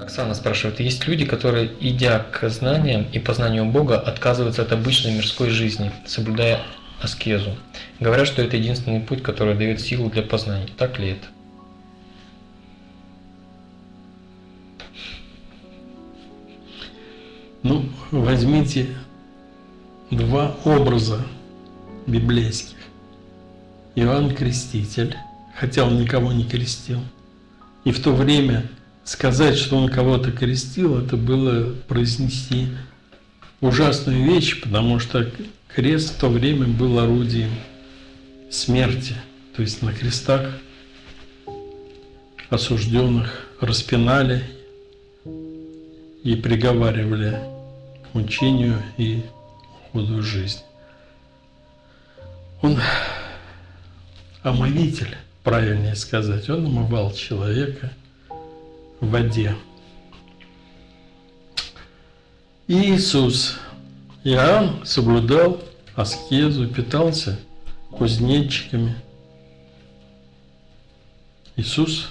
Оксана спрашивает, есть люди, которые, идя к знаниям и познанию Бога, отказываются от обычной мирской жизни, соблюдая аскезу. Говорят, что это единственный путь, который дает силу для познания. Так ли это? Ну, возьмите два образа библейских. Иоанн Креститель, хотя он никого не крестил. И в то время сказать, что он кого-то крестил, это было произнести ужасную вещь, потому что крест в то время был орудием смерти. То есть на крестах осужденных распинали и приговаривали к мучению и уходу жизни. Он омовитель, правильнее сказать, он омывал человека в воде. Иисус, Иоанн соблюдал аскезу, питался кузнечиками. Иисус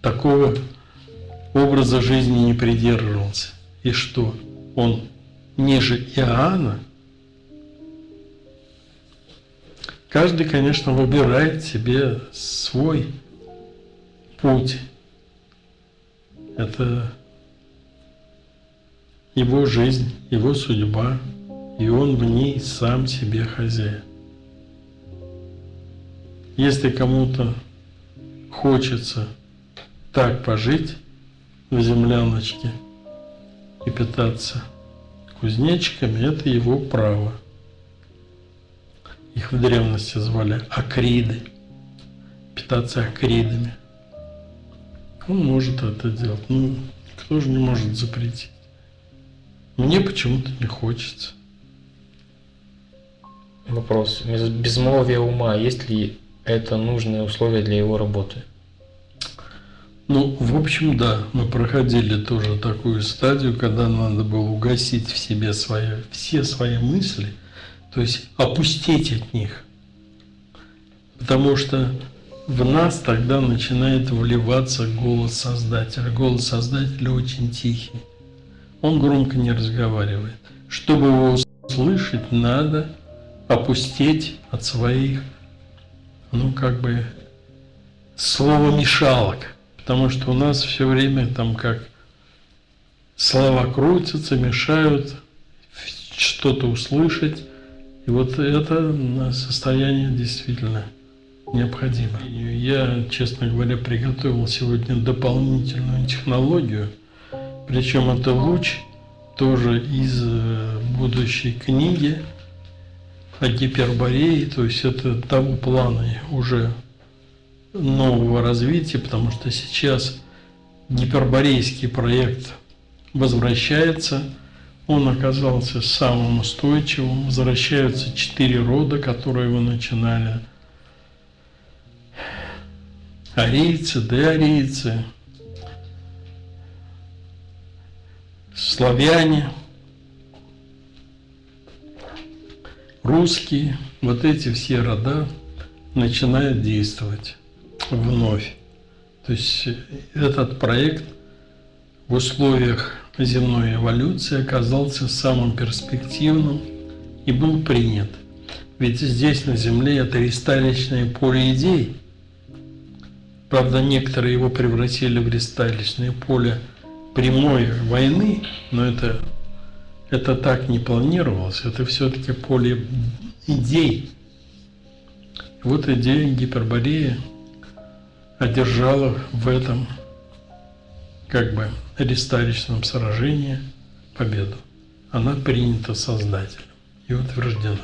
такого образа жизни не придерживался. И что? Он ниже Иоанна? Каждый, конечно, выбирает себе свой путь. Это его жизнь, его судьба, и он в ней сам себе хозяин. Если кому-то хочется так пожить в земляночке и питаться кузнечиками, это его право. Их в древности звали акриды, питаться акридами. Он может это делать. Ну, кто же не может запретить? Мне почему-то не хочется. Вопрос. Безмолвие ума, есть ли это нужное условие для его работы? Ну, в общем, да, мы проходили тоже такую стадию, когда надо было угасить в себе свои, все свои мысли, то есть опустить от них. Потому что в нас тогда начинает вливаться голос Создателя. Голос Создателя очень тихий. Он громко не разговаривает. Чтобы его услышать, надо опустить от своих, ну, как бы, словомешалок. Потому что у нас все время там как слова крутятся, мешают что-то услышать. И вот это состояние действительно необходимо. Я, честно говоря, приготовил сегодня дополнительную технологию, причем это луч тоже из э, будущей книги о гиперборее, то есть это того плана уже нового развития, потому что сейчас гиперборейский проект возвращается, он оказался самым устойчивым, возвращаются четыре рода, которые вы начинали. Арийцы, деарийцы, славяне, русские, вот эти все рода начинают действовать вновь. То есть этот проект в условиях земной эволюции оказался самым перспективным и был принят. Ведь здесь на Земле это ристалищное поле идей. Правда, некоторые его превратили в ристалищное поле прямой войны, но это, это так не планировалось. Это все-таки поле идей. Вот идея гипербореи одержала в этом как бы ресталищном сражении победу. Она принята Создателем и утверждена.